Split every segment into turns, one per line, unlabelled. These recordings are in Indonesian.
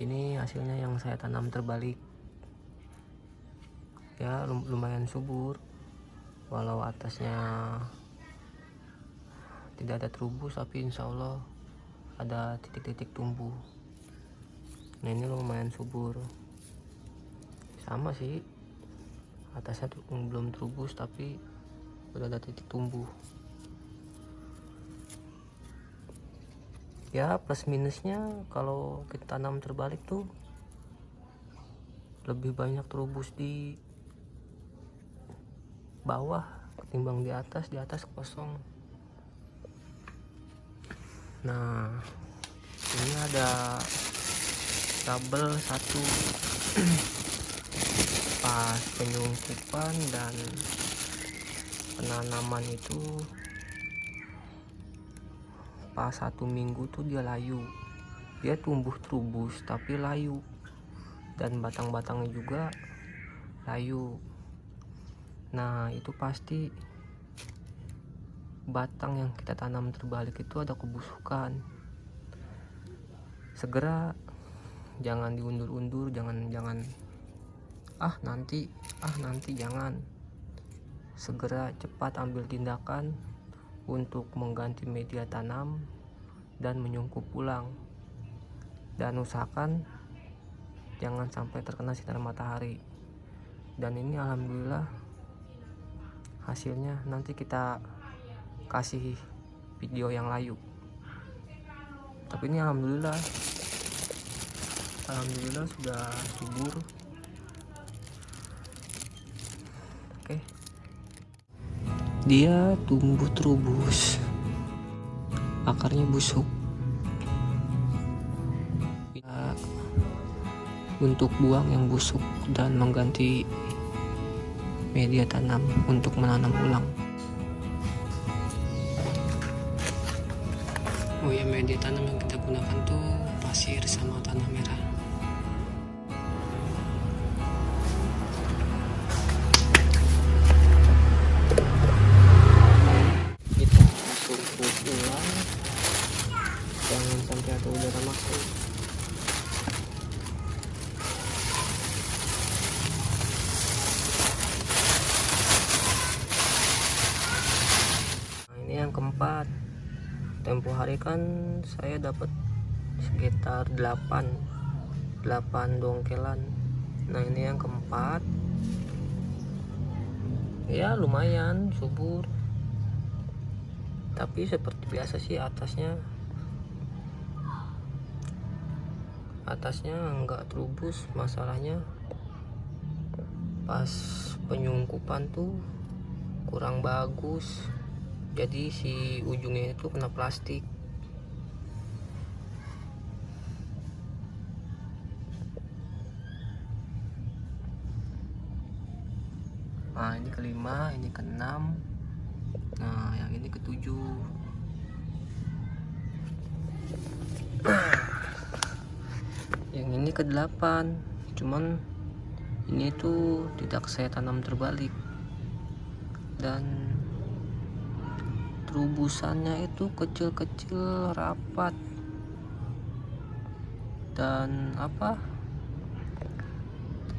ini hasilnya yang saya tanam terbalik. Ya lumayan subur. Walau atasnya tidak ada terubus tapi insya Allah ada titik-titik tumbuh. Nah ini lumayan subur. Sama sih atasnya belum terubus tapi udah ada titik tumbuh ya plus minusnya kalau kita tanam terbalik tuh lebih banyak terubus di bawah ketimbang di atas di atas kosong. Nah ini ada tabel satu. Pas penyungkupan dan penanaman itu pas satu minggu tuh dia layu? Dia tumbuh terubus tapi layu. Dan batang-batangnya juga layu. Nah itu pasti batang yang kita tanam terbalik itu ada kebusukan. Segera jangan diundur-undur jangan jangan. Ah nanti ah nanti jangan. Segera cepat ambil tindakan untuk mengganti media tanam dan menyungkup ulang. Dan usahakan jangan sampai terkena sinar matahari. Dan ini alhamdulillah hasilnya nanti kita kasih video yang layu. Tapi ini alhamdulillah alhamdulillah sudah subur dia tumbuh terubus. Akarnya busuk. Untuk buang yang busuk dan mengganti media tanam untuk menanam ulang. Oh ya media tanam yang kita gunakan tuh pasir sama tanah merah kan saya dapat sekitar 8 8 dongkelan. Nah ini yang keempat. Ya lumayan subur. Tapi seperti biasa sih atasnya atasnya enggak terubus. Masalahnya pas penyungkupan tuh kurang bagus. Jadi si ujungnya itu kena plastik nah ini kelima ini keenam nah yang ini ketujuh. Yang ini ke delapan cuman ini tuh tidak saya tanam terbalik. Dan terubusannya itu kecil-kecil rapat. Dan apa?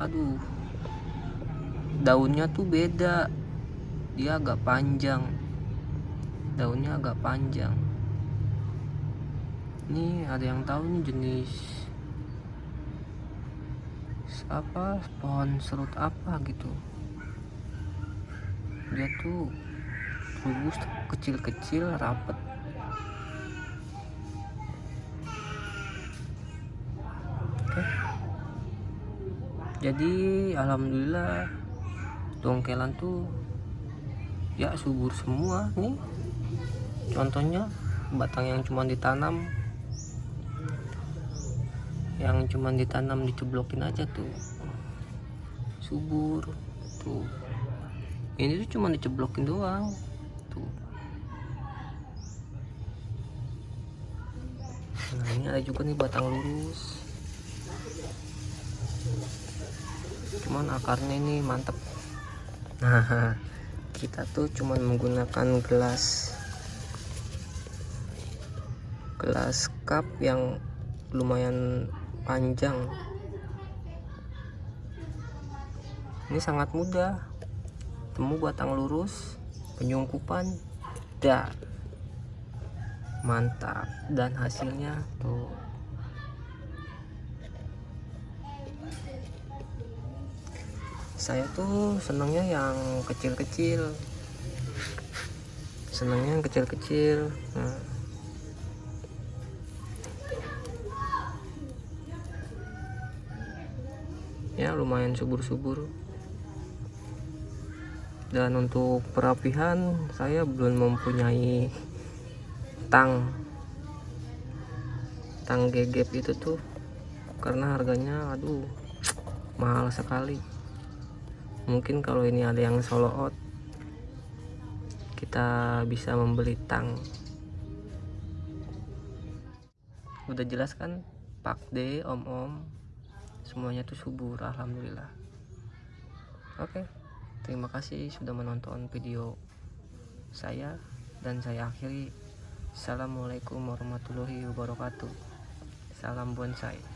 Aduh daunnya tuh beda. Dia agak panjang. Daunnya agak panjang. Ini ada yang tahu nih jenis apa pohon serut apa gitu. Dia tuh rubus kecil-kecil rapet. Jadi alhamdulillah dongkelan tuh ya subur semua nih. Contohnya batang yang cuma ditanam yang cuma ditanam diceblokin aja tuh. Subur tuh. Ini tuh cuma diceblokin doang tuh. Nah ini ada juga nih batang lurus. Cuman akarnya ini mantep nah kita tuh cuman menggunakan gelas gelas cup yang lumayan panjang. Ini sangat mudah. Temu batang lurus penyungkupan dah. Mantap. Dan hasilnya tuh saya tuh senangnya yang kecil-kecil. Senangnya yang kecil-kecil. Nah. ya lumayan subur-subur. Dan untuk perapihan saya belum mempunyai tang. Tang gegep itu tuh karena harganya aduh mahal sekali mungkin kalau ini ada yang solo out kita bisa membeli tang. Udah jelas kan? Pak D om om semuanya tuh subur alhamdulillah. Oke terima kasih sudah menonton video saya dan saya akhiri. Assalamualaikum warahmatullahi wabarakatuh. Salam bonsai